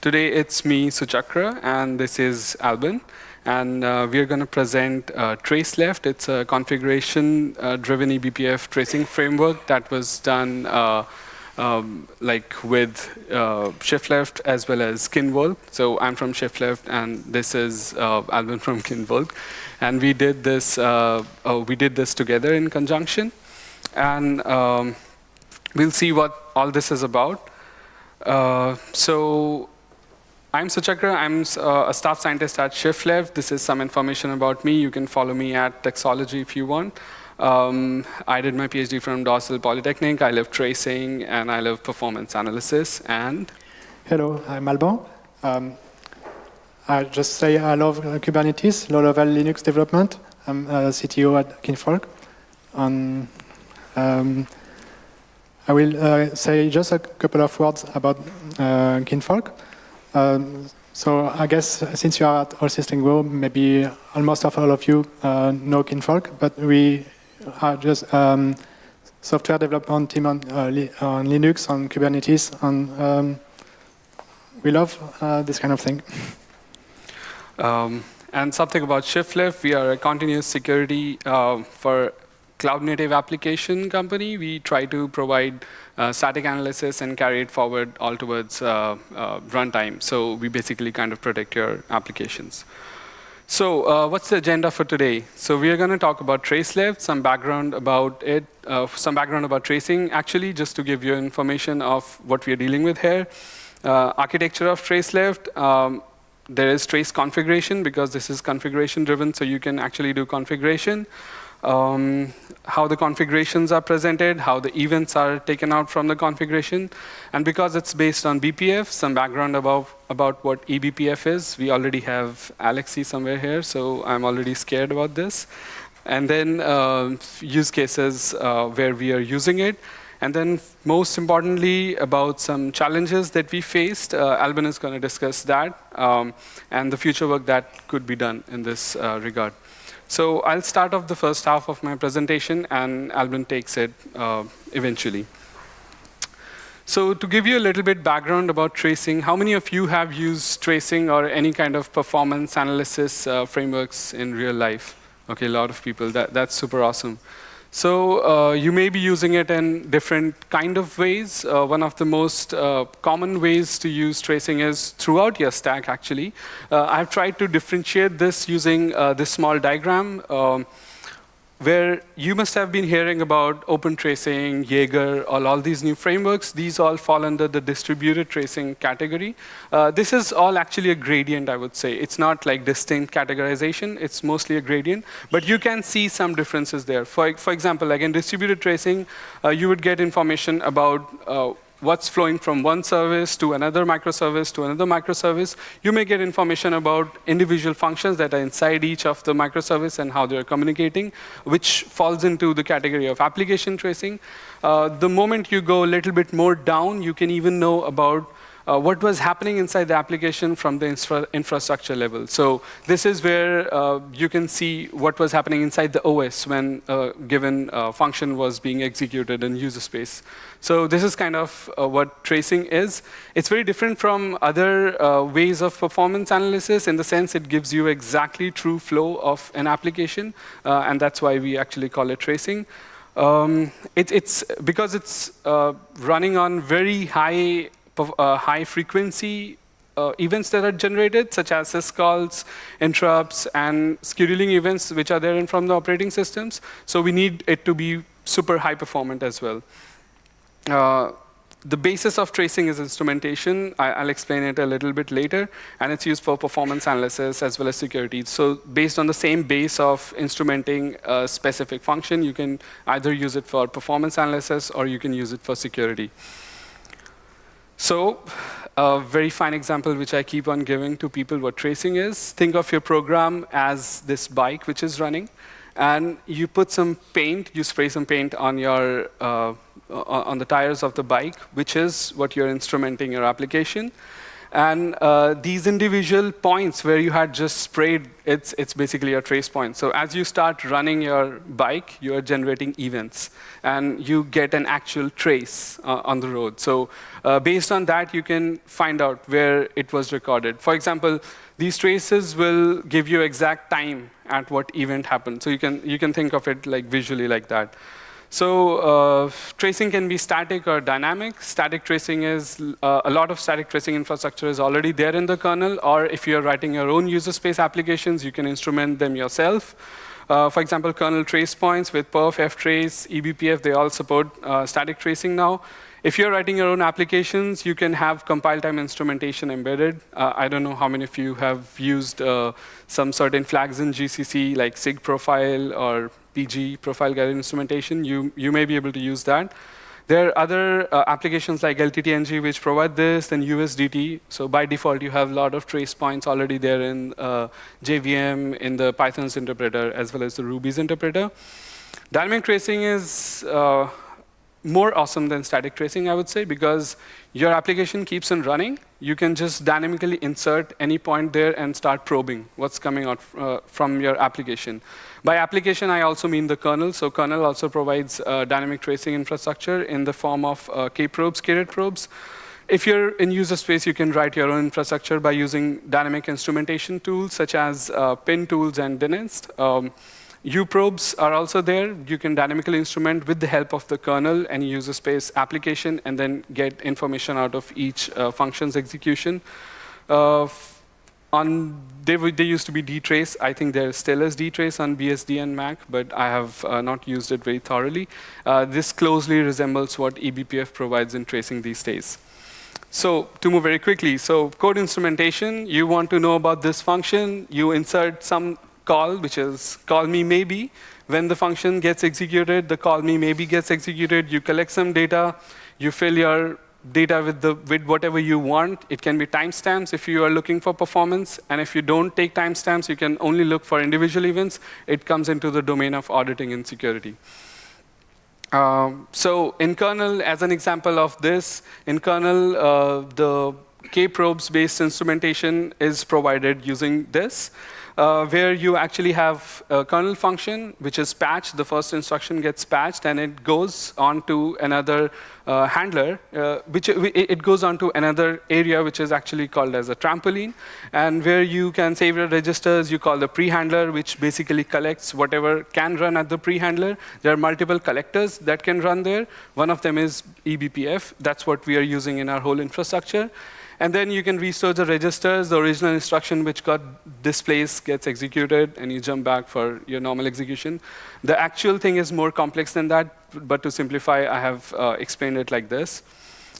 today it's me, Suchakra, and this is Alban. And uh, we're going to present uh, TraceLeft. It's a configuration-driven eBPF tracing framework that was done uh, um, like with uh, ShiftLeft as well as Kinvolk. So I'm from ShiftLeft, and this is uh, Alban from Kinvolk. And we did this. Uh, uh, we did this together in conjunction, and um, we'll see what all this is about. Uh, so I'm Suchakra. I'm uh, a staff scientist at ShiftLeft. This is some information about me. You can follow me at Tuxology if you want. Um, I did my PhD from Dorsal Polytechnic. I love tracing, and I love performance analysis. And Hello, I'm Alban. Um, I just say I love Kubernetes, low-level Linux development. I'm a CTO at Kinvolk. And, um, I will uh, say just a couple of words about uh, Kinvolk. Um, so I guess since you are at All System Go, maybe almost of all of you uh, know Kinvolk, but we are just um, software development team on, uh, on, Linux, on Kubernetes, and um, we love uh, this kind of thing. Um, and something about ShiftLeft, we are a continuous security uh, for cloud native application company. We try to provide static analysis and carry it forward all towards uh, uh, runtime. So we basically kind of protect your applications. So uh, what's the agenda for today? So we are going to talk about TraceLeft, some background about it, uh, some background about tracing, actually, just to give you information of what we are dealing with here. Uh, architecture of TraceLeft, um, there is trace configuration because this is configuration driven, so you can actually do configuration um, how the configurations are presented, how the events are taken out from the configuration. And because it's based on BPF, some background about, about what eBPF is. We already have Alexei somewhere here, so I'm already scared about this. And then uh, use cases uh, where we are using it. And then most importantly, about some challenges that we faced. Uh, Alban is going to discuss that um, and the future work that could be done in this uh, regard. So I'll start off the first half of my presentation, and Alban takes it uh, eventually. So to give you a little bit background about tracing, how many of you have used tracing or any kind of performance analysis uh, frameworks in real life? Okay, a lot of people. That, that's super awesome. So uh, you may be using it in different kind of ways. Uh, one of the most uh, common ways to use tracing is throughout your stack, actually. Uh, I've tried to differentiate this using uh, this small diagram. Um, where you must have been hearing about open tracing, Jaeger, all, all these new frameworks. These all fall under the distributed tracing category. Uh, this is all actually a gradient, I would say. It's not like distinct categorization. It's mostly a gradient. But you can see some differences there. For, for example, like in distributed tracing, uh, you would get information about uh, what's flowing from one service to another microservice to another microservice. You may get information about individual functions that are inside each of the microservice and how they're communicating, which falls into the category of application tracing. Uh, the moment you go a little bit more down, you can even know about uh, what was happening inside the application from the infra infrastructure level. So this is where uh, you can see what was happening inside the OS when a given uh, function was being executed in user space. So this is kind of uh, what tracing is. It's very different from other uh, ways of performance analysis in the sense it gives you exactly true flow of an application, uh, and that's why we actually call it tracing. Um, it, it's because it's running on very high uh, high frequency uh, events that are generated, such as syscalls, interrupts, and scheduling events which are there in from the operating systems. So we need it to be super high performant as well. Uh, the basis of tracing is instrumentation. I, will explain it a little bit later. And it's used for performance analysis as well as security. So based on the same base of instrumenting a specific function, you can either use it for performance analysis or you can use it for security. So a very fine example which I keep on giving to people what tracing is, think of your program as this bike which is running. And you put some paint, you spray some paint on, your, uh, on the tires of the bike, which is what you're instrumenting your application. And uh, these individual points where you had just sprayed, it's, it's basically a trace point. So as you start running your bike, you are generating events. And you get an actual trace uh, on the road. So uh, based on that, you can find out where it was recorded. For example, these traces will give you exact time at what event happened. So you can, you can think of it like visually like that. So uh, tracing can be static or dynamic. Static tracing is, uh, a lot of static tracing infrastructure is already there in the kernel, or if you're writing your own user space applications, you can instrument them yourself. Uh, for example, kernel trace points with perf, ftrace, eBPF, they all support uh, static tracing now. If you're writing your own applications, you can have compile time instrumentation embedded. Uh, I don't know how many of you have used uh, some certain flags in GCC, like SIG profile or PG, profile guided instrumentation, you, you may be able to use that. There are other uh, applications like LTTNG which provide this, then USDT. So by default, you have a lot of trace points already there in uh, JVM, in the Python's interpreter, as well as the Ruby's interpreter. Dynamic tracing is uh, more awesome than static tracing, I would say, because your application keeps on running. You can just dynamically insert any point there and start probing what's coming out uh, from your application. By application, I also mean the kernel. So kernel also provides uh, dynamic tracing infrastructure in the form of uh, k-probes, k probes. If you're in user space, you can write your own infrastructure by using dynamic instrumentation tools, such as uh, pin tools and Dyninst. Um, uprobes are also there. You can dynamically instrument with the help of the kernel and user space application and then get information out of each uh, function's execution. Uh, on they, they used to be dtrace. I think there still is dtrace on BSD and Mac, but I have uh, not used it very thoroughly. Uh, this closely resembles what eBPF provides in tracing these days. So to move very quickly, so code instrumentation, you want to know about this function, you insert some call, which is call me maybe. When the function gets executed, the call me maybe gets executed. You collect some data. You fill your data with, the, with whatever you want. It can be timestamps if you are looking for performance. And if you don't take timestamps, you can only look for individual events. It comes into the domain of auditing and security. Um, so in kernel, as an example of this, in kernel, uh, the k-probes-based instrumentation is provided using this uh, where you actually have a kernel function, which is patched. The first instruction gets patched, and it goes on to another uh, handler, uh, which it goes on to another area, which is actually called as a trampoline, and where you can save your registers. You call the pre-handler, which basically collects whatever can run at the pre-handler. There are multiple collectors that can run there. One of them is eBPF. That's what we are using in our whole infrastructure. And then you can restore the registers. The original instruction which got displaced gets executed, and you jump back for your normal execution. The actual thing is more complex than that, but to simplify, I have uh, explained it like this.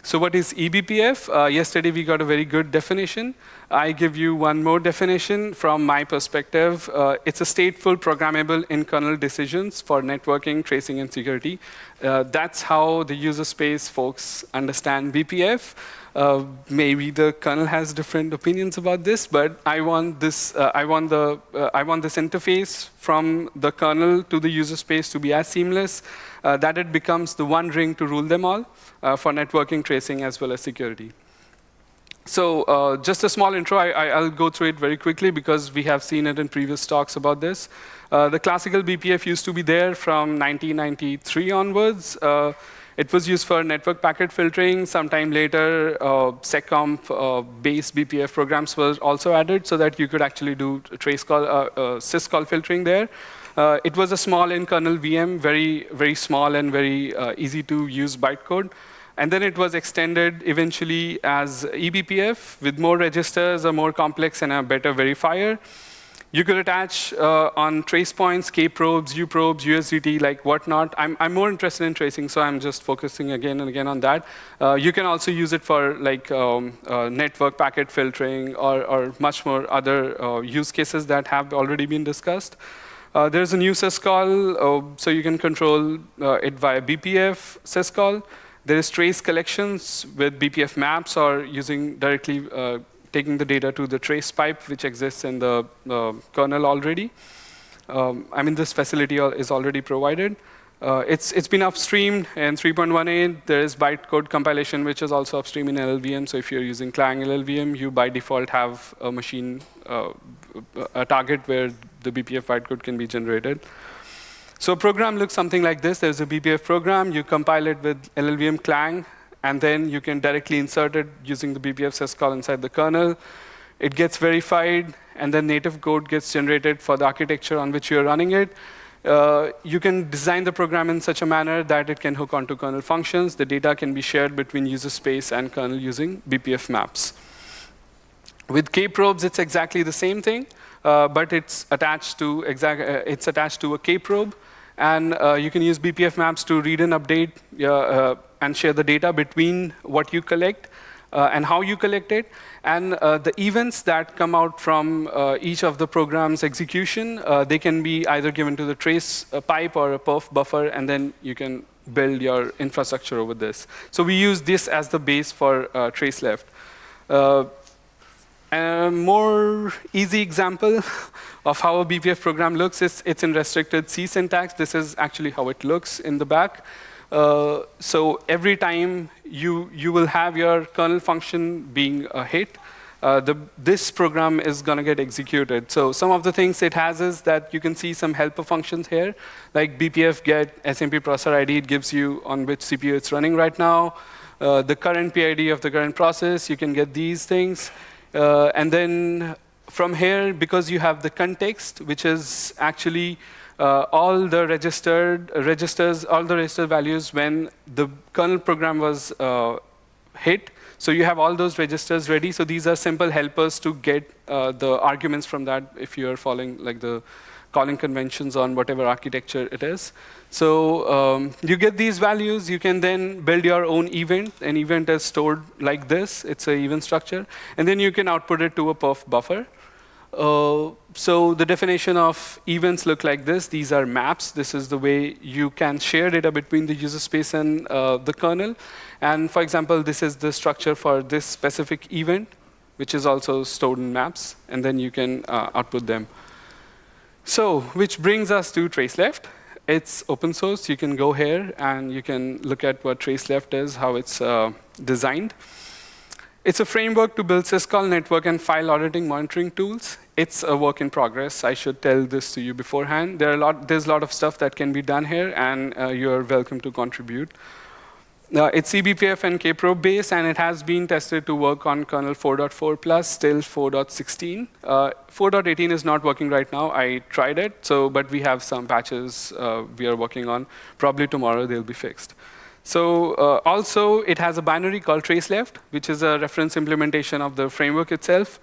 So what is eBPF? Uh, yesterday we got a very good definition. I give you one more definition from my perspective. Uh, it's a stateful programmable in-kernel decisions for networking, tracing, and security. Uh, that's how the user space folks understand BPF. Uh, maybe the kernel has different opinions about this, but I want this. Uh, I want the. Uh, I want this interface from the kernel to the user space to be as seamless uh, that it becomes the one ring to rule them all uh, for networking, tracing, as well as security. So just a small intro. I, will go through it very quickly because we have seen it in previous talks about this. the classical BPF used to be there from 1993 onwards. It was used for network packet filtering. Sometime later, uh, SecComp-based uh, BPF programs were also added so that you could actually do trace call, uh, uh, syscall filtering there. Uh, it was a small in-kernel VM, very, very small and very uh, easy to use bytecode. And then it was extended eventually as eBPF with more registers, a more complex and a better verifier. You could attach uh, on trace points, k-probes, u-probes, USDT, like whatnot. I'm, I'm more interested in tracing, so I'm just focusing again and again on that. Uh, you can also use it for like um, uh, network packet filtering or, or much more other uh, use cases that have already been discussed. Uh, there's a new syscall, uh, so you can control it via BPF syscall. There is trace collections with BPF maps or using directly taking the data to the trace pipe, which exists in the, kernel already. Um, I mean, this facility is already provided. Uh, it's, it's been upstreamed in 3.18. There is bytecode compilation, which is also upstream in LLVM. So if you're using Clang LLVM, you by default have a machine, uh, a target where the BPF bytecode can be generated. So a program looks something like this. There's a BPF program. You compile it with LLVM Clang, and then you can directly insert it using the BPF syscall inside the kernel. It gets verified, and then native code gets generated for the architecture on which you're running it. Uh, you can design the program in such a manner that it can hook onto kernel functions. The data can be shared between user space and kernel using BPF maps. With kprobes, it's exactly the same thing, uh, but it's attached to exact, uh, it's attached to a kprobe, and uh, you can use BPF maps to read and update uh, and share the data between what you collect uh, and how you collect it. And uh, the events that come out from uh, each of the program's execution, they can be either given to the trace pipe or a perf buffer, and then you can build your infrastructure over this. So we use this as the base for trace left. A more easy example of how a BPF program looks is it's in restricted C syntax. This is actually how it looks in the back. Uh, so every time you, you will have your kernel function being a hit, uh, the, this program is going to get executed. So some of the things it has is that you can see some helper functions here, like BPF get SMP processor ID. It gives you on which CPU it's running right now. Uh, the current PID of the current process, you can get these things. Uh, and then from here, because you have the context, which is actually uh, all the registered registers, all the register values when the kernel program was uh, hit. So you have all those registers ready. So these are simple helpers to get uh, the arguments from that if you're following like the calling conventions on whatever architecture it is. So um, you get these values. You can then build your own event. An event is stored like this. It's an event structure. And then you can output it to a perf buffer. Uh, so the definition of events look like this. These are maps. This is the way you can share data between the user space and uh, the kernel. And for example, this is the structure for this specific event, which is also stored in maps. And then you can uh, output them. So which brings us to traceleft. It's open source. You can go here, and you can look at what traceleft is, how it's uh, designed. It's a framework to build syscall network and file auditing monitoring tools. It's a work in progress. I should tell this to you beforehand. There are a lot, there's a lot of stuff that can be done here, and uh, you're welcome to contribute. Uh, it's eBPF and kprobe based, and it has been tested to work on kernel 4.4 plus, still 4.16. Uh, 4.18 is not working right now. I tried it, so but we have some patches uh, we are working on. Probably tomorrow they'll be fixed. So uh, also, it has a binary called traceleft, which is a reference implementation of the framework itself.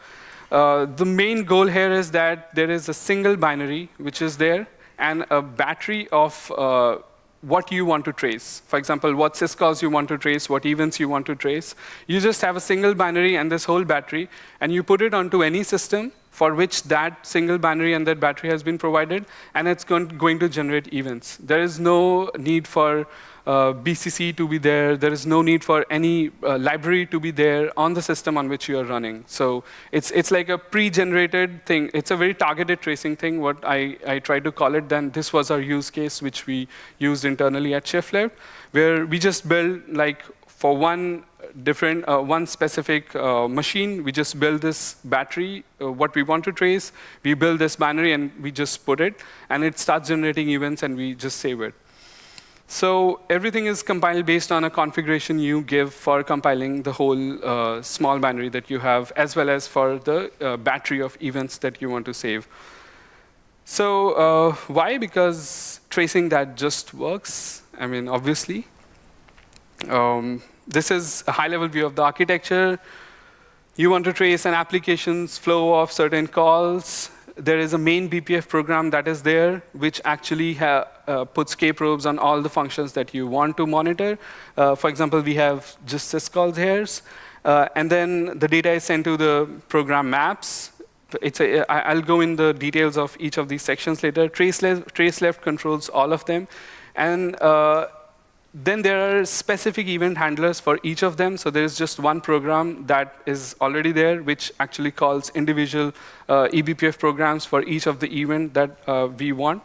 Uh, the main goal here is that there is a single binary, which is there, and a battery of uh, what you want to trace. For example, what syscalls you want to trace, what events you want to trace. You just have a single binary and this whole battery, and you put it onto any system for which that single binary and that battery has been provided, and it's going to generate events. There is no need for uh, BCC to be there. There is no need for any uh, library to be there on the system on which you are running. So it's, it's like a pre-generated thing. It's a very targeted tracing thing, what I, I try to call it. Then this was our use case, which we used internally at ShiftLeft, where we just build like for one different, uh, one specific uh, machine, we just build this battery, uh, what we want to trace, we build this binary and we just put it, and it starts generating events and we just save it. So everything is compiled based on a configuration you give for compiling the whole uh, small binary that you have, as well as for the uh, battery of events that you want to save. So uh, why? Because tracing that just works. I mean, obviously. Um, this is a high-level view of the architecture. You want to trace an application's flow of certain calls there is a main BPF program that is there, which actually uh, puts probes on all the functions that you want to monitor. Uh, for example, we have just syscalls here. Uh, and then the data is sent to the program maps. It's a, I'll go in the details of each of these sections later. Trace left, trace left controls all of them. And uh, then there are specific event handlers for each of them. So there is just one program that is already there, which actually calls individual uh, eBPF programs for each of the event that uh, we want.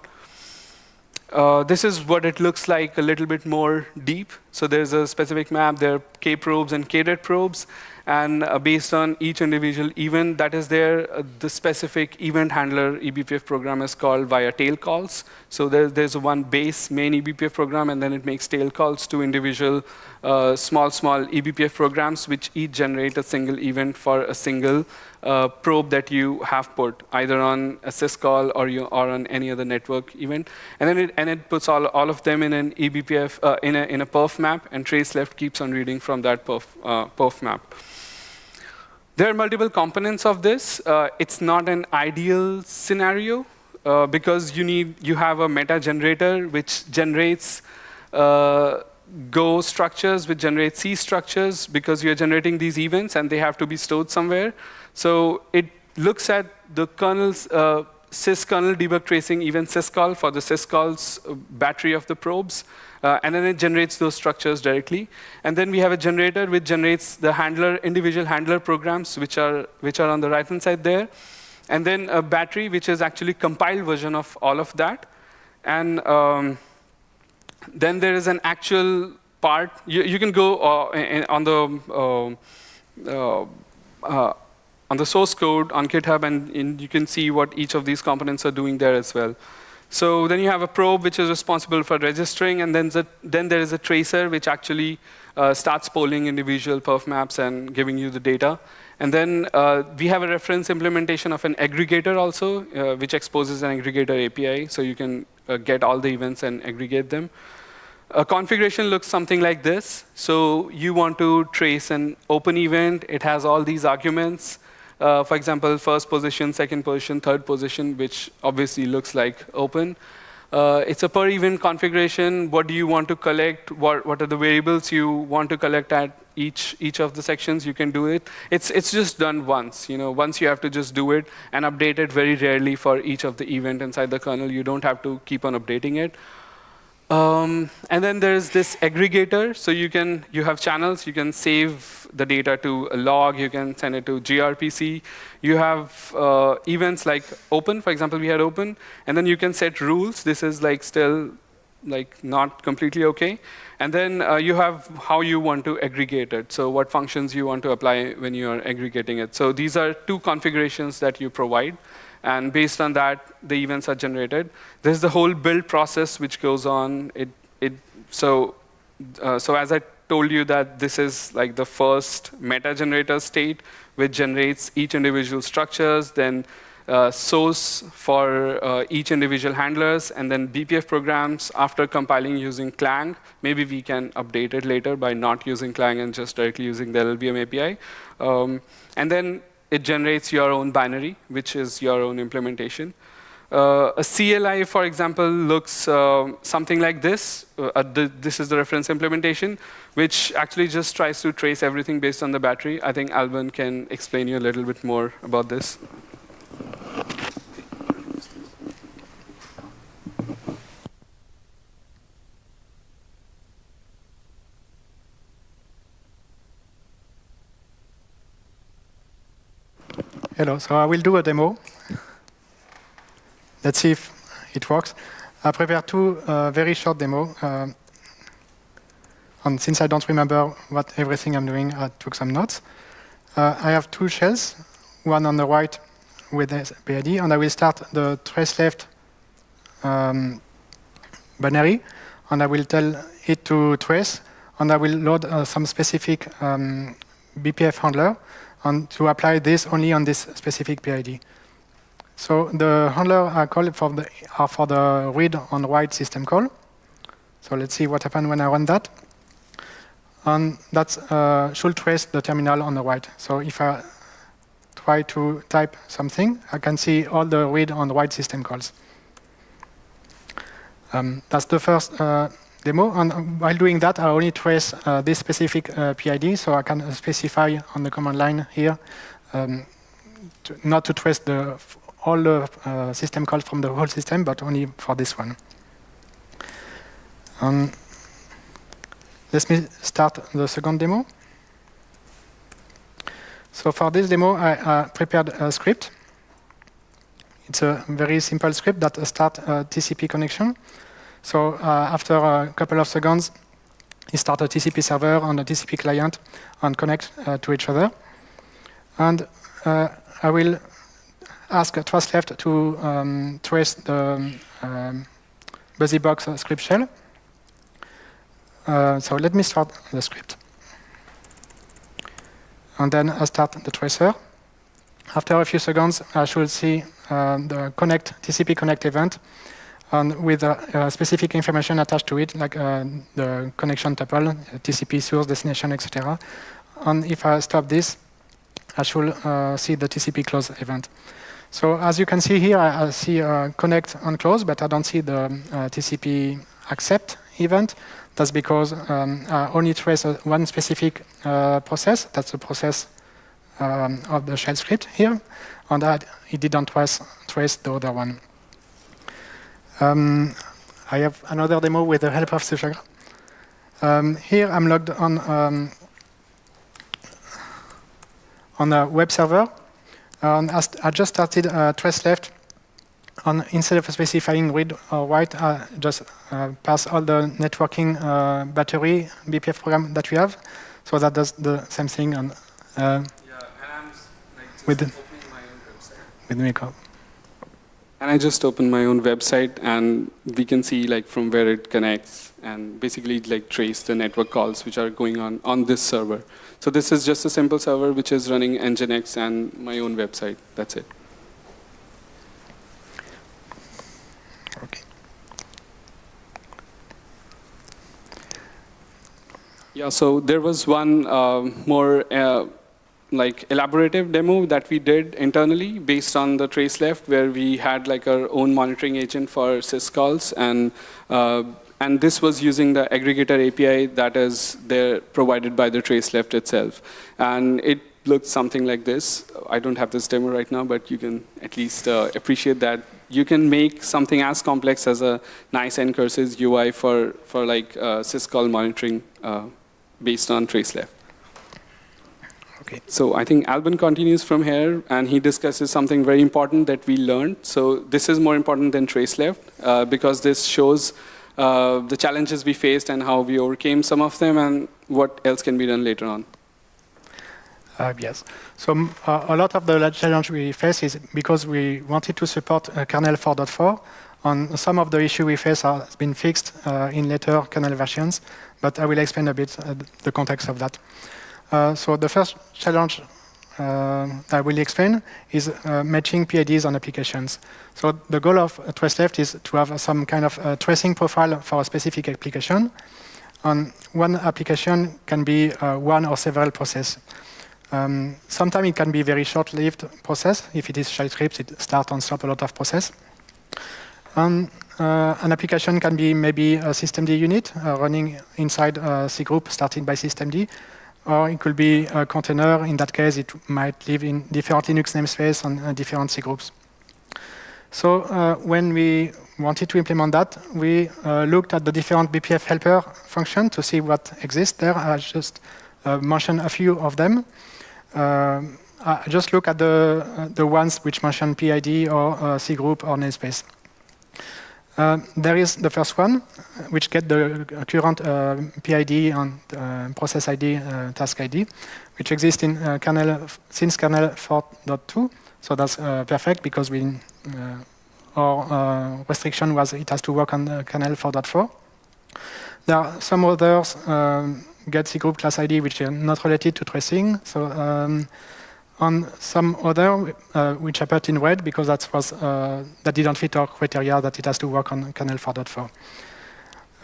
Uh, this is what it looks like a little bit more deep. So there's a specific map. There are K probes and kretprobes. And uh, based on each individual event that is there, uh, the specific event handler eBPF program is called via tail calls. So there, there's one base main eBPF program, and then it makes tail calls to individual uh, small, small eBPF programs, which each generate a single event for a single uh, probe that you have put, either on a syscall or, you, or on any other network event. And then it, and it puts all, all of them in an eBPF, uh, in, a, in a perf map, and trace left keeps on reading from that perf, uh, perf map. There are multiple components of this. Uh, it's not an ideal scenario uh, because you need you have a meta generator which generates uh, Go structures, which generate C structures because you're generating these events and they have to be stored somewhere. So it looks at the kernel's syskernel debug tracing even syscall for the syscall's uh, battery of the probes. Uh, and then it generates those structures directly. And then we have a generator which generates the handler, individual handler programs, which are, which are on the right-hand side there. And then a battery, which is actually compiled version of all of that. And um, then there is an actual part. You, you can go uh, in, on the uh, uh, on the source code on GitHub, and, you can see what each of these components are doing there as well. So then you have a probe which is responsible for registering, and then, the, then there is a tracer which actually uh, starts polling individual perf maps and giving you the data. And then uh, we have a reference implementation of an aggregator also, uh, which exposes an aggregator API, so you can uh, get all the events and aggregate them. A configuration looks something like this. So you want to trace an open event. It has all these arguments. Uh, for example, first position, second position, third position, which obviously looks like open. Uh, it's a per event configuration. What do you want to collect? What, what are the variables you want to collect at each, each of the sections? You can do it. It's, it's just done once. You know, once you have to just do it and update it very rarely for each of the event inside the kernel. You don't have to keep on updating it. Um, and then there's this aggregator. So you can you have channels. You can save the data to a log. You can send it to gRPC. You have uh, events like open. For example, we had open. And then you can set rules. This is like still like not completely OK. And then uh, you have how you want to aggregate it. So what functions you want to apply when you are aggregating it. So these are two configurations that you provide. And based on that, the events are generated. There's the whole build process which goes on. It, it, so, uh, so as I told you that this is like the first meta generator state, which generates each individual structures, then uh, source for uh, each individual handlers, and then BPF programs after compiling using Clang. Maybe we can update it later by not using Clang and just directly using the LLVM API. Um, and then it generates your own binary, which is your own implementation. Uh, a CLI, for example, looks uh, something like this. Uh, the, this is the reference implementation, which actually just tries to trace everything based on the battery. I think Alban can explain you a little bit more about this. Hello, so I will do a demo. Let's see if it works. I prepared two uh, very short demo. Uh, and since I don't remember what everything I'm doing, I took some notes. Uh, I have two shells, one on the right with PID, and I will start the trace left um, binary, and I will tell it to trace, and I will load uh, some specific um, BPF handler, and to apply this only on this specific PID. So the handler are called for the, are for the read on write system call. So let's see what happens when I run that. And that uh, should trace the terminal on the right. So if I try to type something, I can see all the read on write system calls. Um, that's the first uh, demo. And while doing that, I only trace uh, this specific uh, PID, so I can specify on the command line here um, to not to trace the all the uh, system calls from the whole system, but only for this one. Um, let me start the second demo. So for this demo, I uh, prepared a script. It's a very simple script that starts a TCP connection. So uh, after a couple of seconds, he start a TCP server and a TCP client and connect uh, to each other. And uh, I will ask TraceLeft to um, trace the um, BusyBox script shell. Uh, so let me start the script. And then I start the tracer. After a few seconds, I should see uh, the connect TCP connect event and with uh, specific information attached to it, like uh, the connection tuple, TCP source, destination, etc. And if I stop this, I should uh, see the TCP close event. So as you can see here, I, I see connect and close, but I don't see the TCP accept event. That's because um, I only trace one specific uh, process. That's the process um, of the shell script here. And that it didn't trace, trace the other one. Um, I have another demo with the help of Suchakra. Um, here I'm logged on um, on a web server. Um, I just started uh, trace left. And instead of specifying read or write, I just uh, pass all the networking uh, battery BPF program that we have. So that does the same thing on, uh, yeah, and I'm like, with, with Miko. And I just opened my own website and we can see like from where it connects and basically like trace the network calls which are going on on this server. So this is just a simple server which is running Nginx and my own website. That's it. Okay. Yeah, so there was one uh, more uh, like elaborative demo that we did internally based on the trace left where we had like our own monitoring agent for syscalls and uh, and this was using the aggregator API that is there provided by the trace left itself. And it looked something like this. I don't have this demo right now, but you can at least uh, appreciate that you can make something as complex as a nice ncurses UI for, for like uh, syscall monitoring uh, based on trace left. Okay. So I think Alban continues from here, and he discusses something very important that we learned. So this is more important than trace left, uh, because this shows uh, the challenges we faced and how we overcame some of them, and what else can be done later on. Uh, yes. So uh, a lot of the challenge we face is because we wanted to support uh, kernel 4.4, and some of the issue we face has been fixed uh, in later kernel versions, but I will explain a bit the context of that. Uh, so the first challenge uh, I will explain is uh, matching PIDs on applications. So the goal of uh, TraceLeft is to have some kind of uh, tracing profile for a specific application. And one application can be uh, one or several processes. Um, sometimes it can be very short-lived process. If it is shell scripts, it starts and stops a lot of process. And an application can be maybe a systemd unit running inside a C group starting by systemd or it could be a container. In that case, it might live in different Linux namespace and uh, different C groups. So uh, when we wanted to implement that, we uh, looked at the different BPF helper function to see what exists there. I just uh, mentioned a few of them. Uh, I just look at the, uh, the ones which mention PID or C group or namespace. Uh, there is the first one, which get the current uh, PID and uh, process ID, uh, task ID, which exists in uh, kernel since kernel 4.2. So that's uh, perfect because we our restriction was it has to work on kernel 4.4. There are some others um, get C group class ID which are not related to tracing. So um, on some other, uh, which appeared in red because that was uh, that didn't fit our criteria that it has to work on kernel 4.4.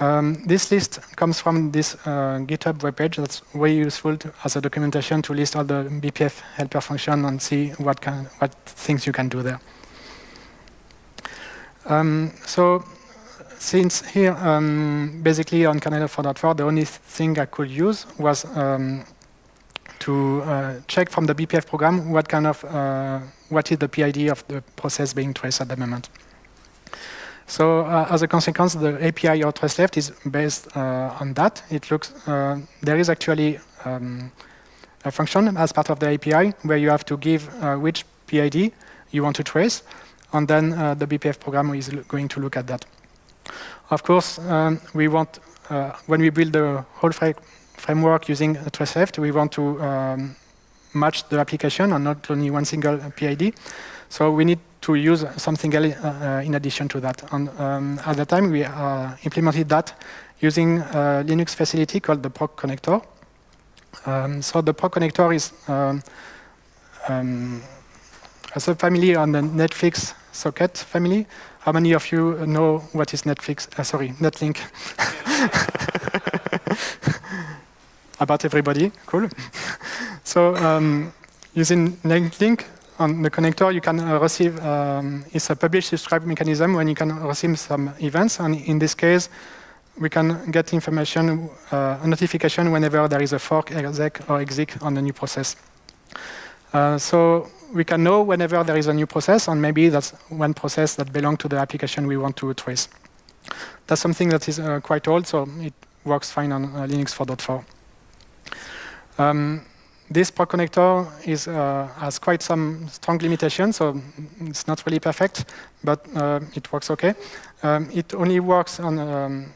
Um, this list comes from this uh, GitHub webpage. That's very useful to, as a documentation to list all the BPF helper function and see what can, what things you can do there. Um, so since here, um, basically on kernel 4.4, the only thing I could use was um, to uh, check from the BPF program what kind of uh, what is the PID of the process being traced at the moment. So uh, as a consequence, the API or trace left is based uh, on that. It looks uh, there is actually um, a function as part of the API where you have to give uh, which PID you want to trace, and then the BPF program is going to look at that. Of course, um, we want, when we build the whole framework using TraceLeft, we want to um, match the application and not only one single PID. So we need to use something else uh, in addition to that. And um, at the time, we uh, implemented that using a Linux facility called the proc connector. Um, so the proc connector is um, um, a subfamily on the Netflix socket family. How many of you know what is Netflix? Uh, sorry, Netlink. About everybody, cool. so um, using Netlink on the connector, you can uh, receive, um, it's a publish subscribe mechanism when you can receive some events. And in this case, we can get information, uh, a notification whenever there is a fork, exec, or exec on a new process. Uh, so we can know whenever there is a new process, and maybe that's one process that belongs to the application we want to trace. That's something that is uh, quite old, so it works fine on uh, Linux 4.4. Um, this proc connector is, uh, has quite some strong limitations, so it's not really perfect, but uh, it works okay. Um, it only works on, um,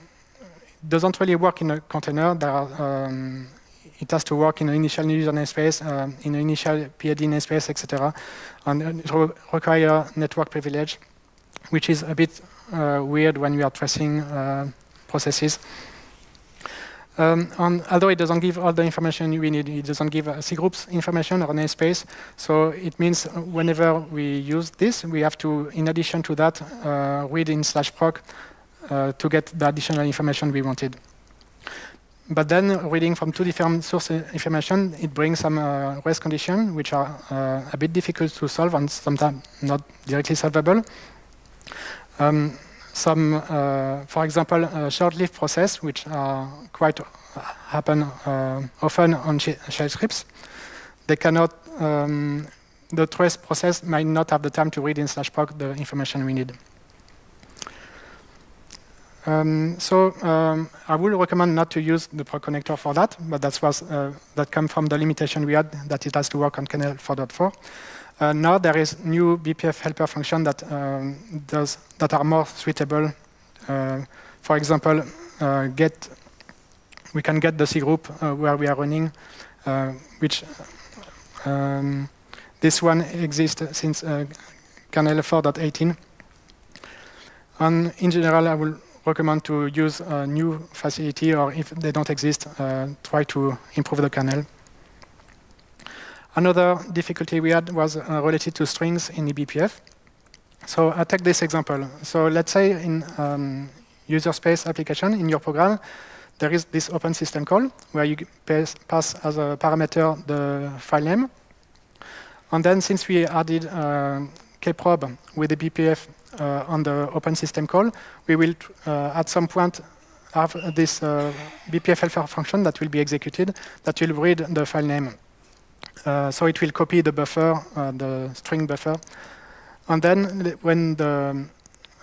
doesn't really work in a container. Are um, it has to work in an initial user namespace, uh, in an initial PID namespace, etc. And it re require network privilege, which is a bit uh, weird when we are tracing uh, processes. Um, and although it doesn't give all the information we need, it doesn't give C groups information or namespace. So it means whenever we use this, we have to, in addition to that, uh, read in slash proc uh, to get the additional information we wanted. But then reading from two different source information, it brings some uh, race conditions, which are uh, a bit difficult to solve and sometimes not directly solvable. Um, some, uh, for example, short-lived process, which are quite happen uh, often on shell scripts. They cannot, um, the trace process might not have the time to read in slash proc the information we need. Um, so um, I would recommend not to use the proc connector for that, but that was uh, that come from the limitation we had that it has to work on kernel 4.4. Uh, now there is new BPF helper function that um, does that are more suitable. Uh, for example, uh, get we can get the C group uh, where we are running, uh, which um, this one exists since kernel 4.18. And in general, I will recommend to use a new facility, or if they don't exist, uh, try to improve the kernel. Another difficulty we had was uh, related to strings in eBPF. So I take this example. So let's say in um, user space application in your program, there is this open system call where you pass as a parameter the file name. And then since we added uh, kprobe with the BPF uh, on the open system call, we will uh, at some point have this uh, BPF helper function that will be executed that will read the file name. So it will copy the buffer, the string buffer. And then when the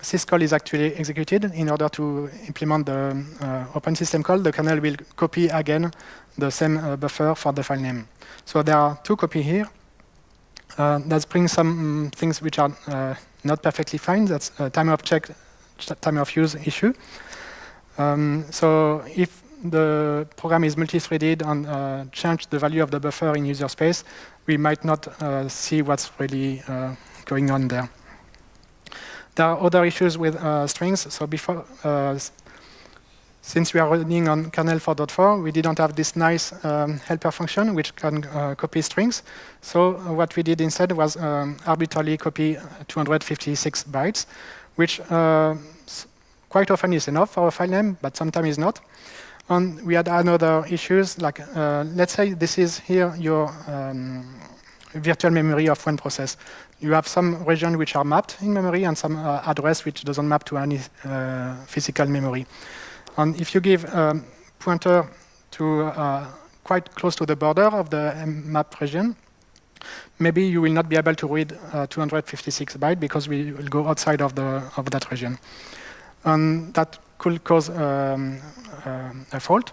syscall is actually executed, in order to implement the uh, open system call, the kernel will copy again the same uh, buffer for the file name. So there are two copies here. Uh, that brings some um, things which are not perfectly fine. That's a time of check, time of use issue. Um, so if the program is multi-threaded and uh, change the value of the buffer in user space, we might not uh, see what's really uh, going on there. There are other issues with uh, strings. So before, uh, since we are running on kernel 4.4, we didn't have this nice um, helper function which can uh, copy strings. So what we did instead was um, arbitrarily copy 256 bytes, which uh, quite often is enough for a file name, but sometimes is not. And we had another issues, like uh, let's say this is here your um, virtual memory of one process. You have some region which are mapped in memory and some uh, address which doesn't map to any uh, physical memory. And if you give a pointer to uh, quite close to the border of the map region, maybe you will not be able to read uh, 256 bytes because we will go outside of, the, of that region. And that could cause um, uh, a fault,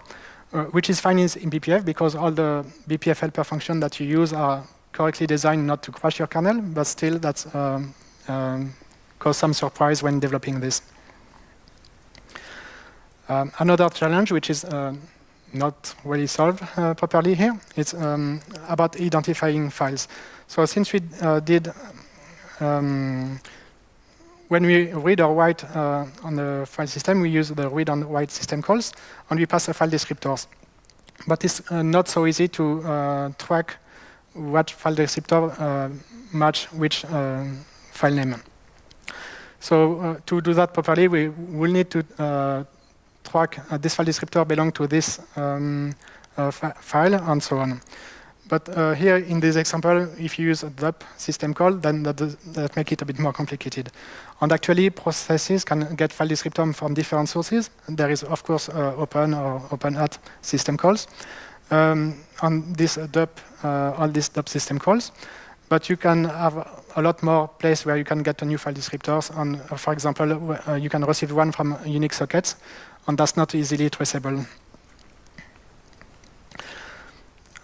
uh, which is fine in, BPF because all the BPF helper functions that you use are correctly designed not to crash your kernel, but still that's um, um, cause some surprise when developing this. Um, another challenge, which is uh, not really solved uh, properly here, is um, about identifying files. So since we uh, did, um, when we read or write uh, on the file system, we use the read and write system calls, and we pass a file descriptors. But it's uh, not so easy to uh, track what file descriptor match which file name. So to do that properly, we will need to track uh, this file descriptor belong to this um, uh, file and so on. But uh, here in this example, if you use a DUP system call, then that, does, that it a bit more complicated. And actually, processes can get file descriptor from different sources. There is, of course, uh, open or openat system calls. Um, on this DUP, uh, all these DUP system calls. But you can have a lot more place where you can get a new file descriptors. And uh, for example, you can receive one from Unix sockets and that's not easily traceable.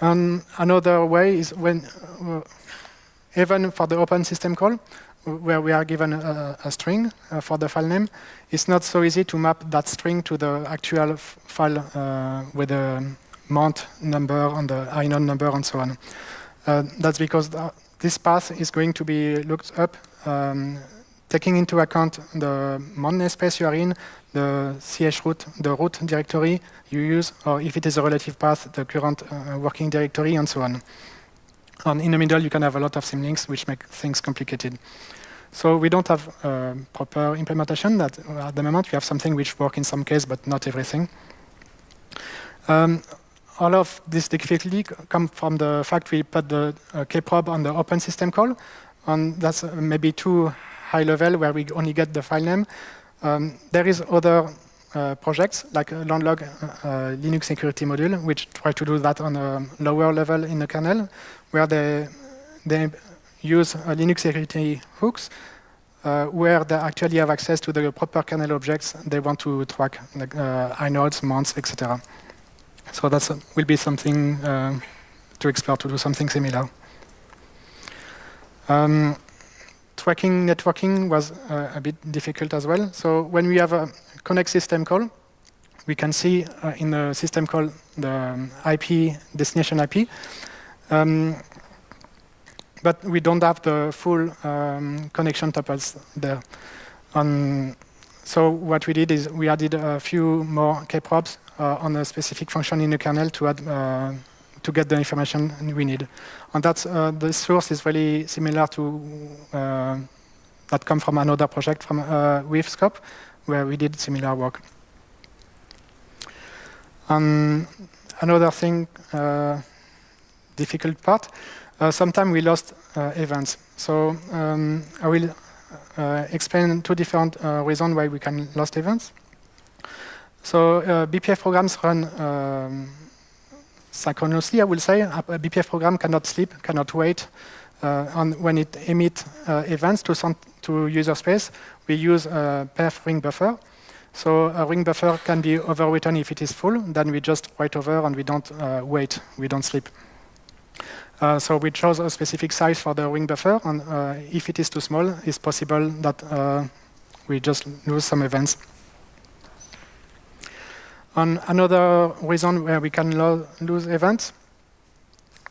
And another way is when, uh, even for the open system call, where we are given a, a string uh, for the file name, it's not so easy to map that string to the actual file uh, with the mount number and the inode number and so on. Uh, that's because the, this path is going to be looked up um, taking into account the mount namespace you are in, the chroot, the root directory you use, or if it is a relative path, the current uh, working directory, and so on. And in the middle, you can have a lot of symlinks, which make things complicated. So we don't have uh, proper implementation that at the moment. We have something which works in some case, but not everything. Um, all of this difficulty come from the fact we put the uh, kprobe on the open system call, and that's uh, maybe too high level where we only get the file name. Um, there is other uh, projects like Landlock uh, uh, Linux security module, which try to do that on a lower level in the kernel, where they, they use Linux security hooks uh, where they actually have access to the proper kernel objects they want to track, like uh, inodes, mounts, etc. So that will be something uh, to explore to do something similar. Um, tracking networking was uh, a bit difficult as well. So when we have a connect system call, we can see uh, in the system call the um, IP, destination IP. Um, but we don't have the full um, connection tuples there. Um, so what we did is we added a few more kprobes uh, on a specific function in the kernel to add uh, to get the information we need. And that's, uh, the source is really similar to uh, that come from another project from uh, Weave Scope, where we did similar work. Um, another thing, uh, difficult part, uh, sometimes we lost uh, events. So um, I will uh, explain two different reasons why we can lost events. So BPF programs run um, synchronously, I will say. A BPF program cannot sleep, cannot wait. Uh, and when it emits uh, events to, some, to user space, we use a perf ring buffer. So a ring buffer can be overwritten if it is full. Then we just write over and we don't uh, wait, we don't sleep. Uh, so we chose a specific size for the ring buffer, and uh, if it is too small, it's possible that uh, we just lose some events. Another reason where we can lo lose events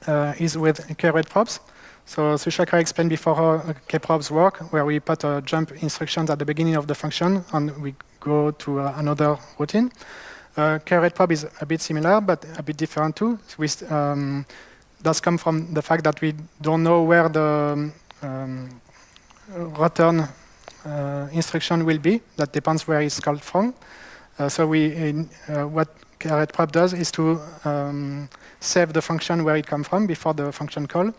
uh, is with kretprobes. So Suchakra explained before how kprobes work, where we put a jump instructions at the beginning of the function and we go to uh, another routine. Uh, probe is a bit similar, but a bit different too. With, um, does come from the fact that we don't know where the um, return uh, instruction will be. That depends where it's called from. Uh, so we, uh, what kret does is to um, save the function where it comes from before the function call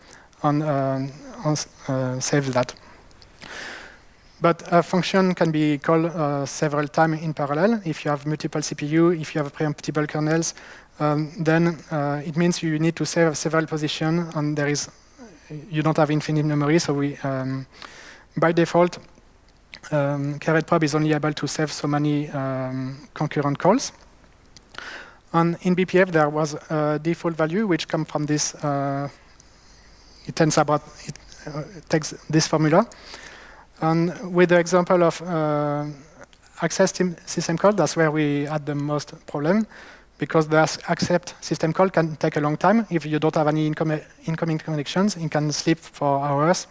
and, uh, save that. But a function can be called uh, several times in parallel. If you have multiple CPU, if you have preemptible kernels, um, then uh, it means you need to save several positions, and there is you don't have infinite memory. So we, um, by default, um, kret is only able to save so many um, concurrent calls. And in BPF, there was a default value which comes from this. Uh, it about it uh, takes this formula, and with the example of uh, access system call, that's where we had the most problem because the accept system call can take a long time. If you don't have any incoming connections, it can sleep for hours.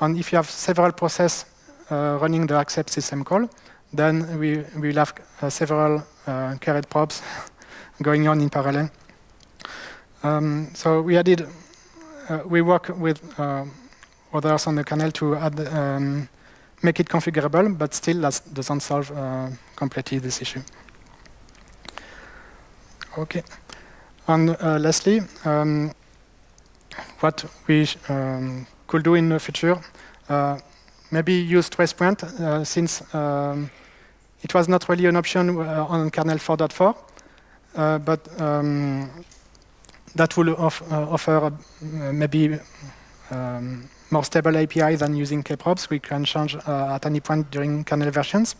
And if you have several processes running the accept system call, then we will have uh, several uh, kretprobes going on in parallel. Um, so we added, uh, we work with uh, others on the kernel to add, um, make it configurable, but still that doesn't solve uh, completely this issue. Okay. And uh, lastly, um, what we um, could do in the future, uh, maybe use tracepoint uh, since um, it was not really an option uh, on kernel 4.4, uh, but um, that will off, uh, offer maybe um, more stable API than using kprobes. We can change at any point during kernel versions.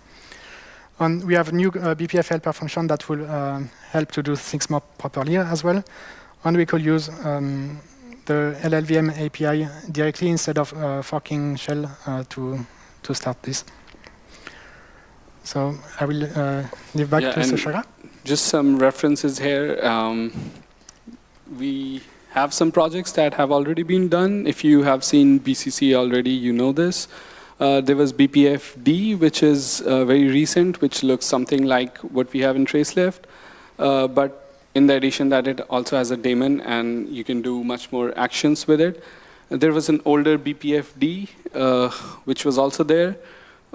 And we have a new uh, BPF helper function that will uh, help to do things more properly as well. And we could use um, the LLVM API directly instead of uh, forking shell uh, to, to start this. So I will uh, leave back yeah, to Suchakra. Just some references here. Um, we have some projects that have already been done. If you have seen BCC already, you know this. Uh, there was BPFD, which is uh, very recent, which looks something like what we have in TraceLeft. Uh, but in the addition that it also has a daemon, and you can do much more actions with it. There was an older BPFD, uh, which was also there,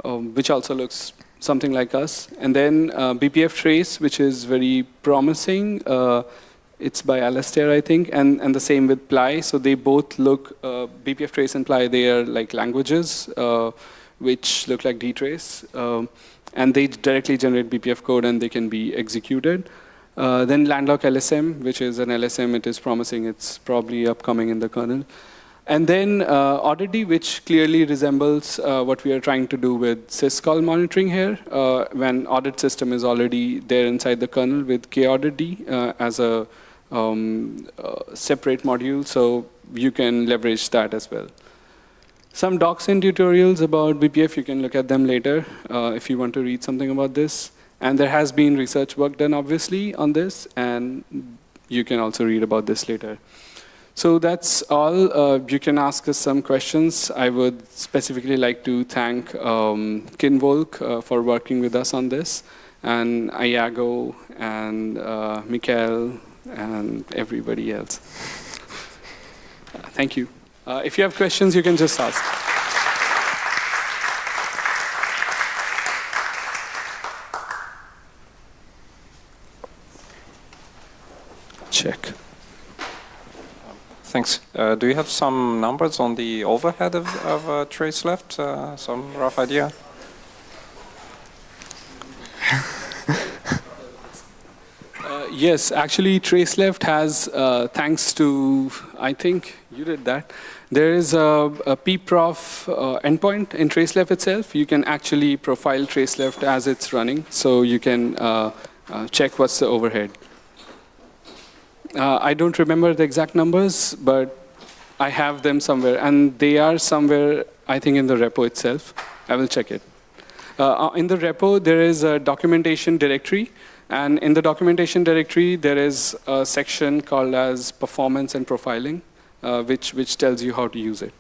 um, which also looks something like us. And then uh, BPF Trace, which is very promising. Uh, it's by Alastair, I think, and, and the same with Ply. So they both look, uh, BPF Trace and Ply, they are like languages uh, which look like dtrace. Um, and they directly generate BPF code and they can be executed. Uh, then Landlock LSM, which is an LSM, it is promising. It's probably upcoming in the kernel. And then uh, Audit-D, which clearly resembles uh, what we are trying to do with syscall monitoring here, uh, when audit system is already there inside the kernel with kaudit-d uh, as a um, uh, separate module, so you can leverage that as well. Some docs and tutorials about BPF, you can look at them later uh, if you want to read something about this. And there has been research work done, obviously, on this, and you can also read about this later. So that's all. Uh, you can ask us some questions. I would specifically like to thank um, Kinvolk uh, for working with us on this, and Iago, and uh, Mikael, and everybody else. thank you. Uh, if you have questions, you can just ask. Check. Thanks. Uh, do you have some numbers on the overhead of, of uh, TraceLeft? Uh, some rough idea? yes, actually, TraceLeft has, uh, thanks to, I think you did that, there is a, a pprof uh, endpoint in TraceLeft itself. You can actually profile TraceLeft as it's running, so you can uh, uh check what's the overhead. Uh, I don't remember the exact numbers, but I have them somewhere, and they are somewhere, I think, in the repo itself. I will check it. Uh, in the repo, there is a documentation directory, and in the documentation directory, there is a section called as performance and profiling, uh, which, which tells you how to use it.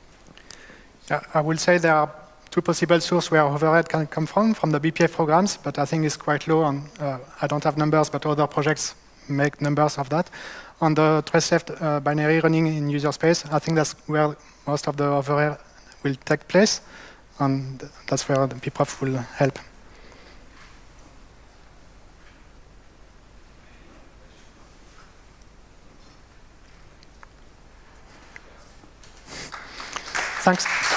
I will say there are two possible sources where overhead can come from, from the BPF programs, but I think it's quite low. And uh, I don't have numbers, but other projects make numbers of that. On the TraceLeft uh, binary running in user space, I think that's where most of the overhead will take place, and that's where the pprof will help. Thanks.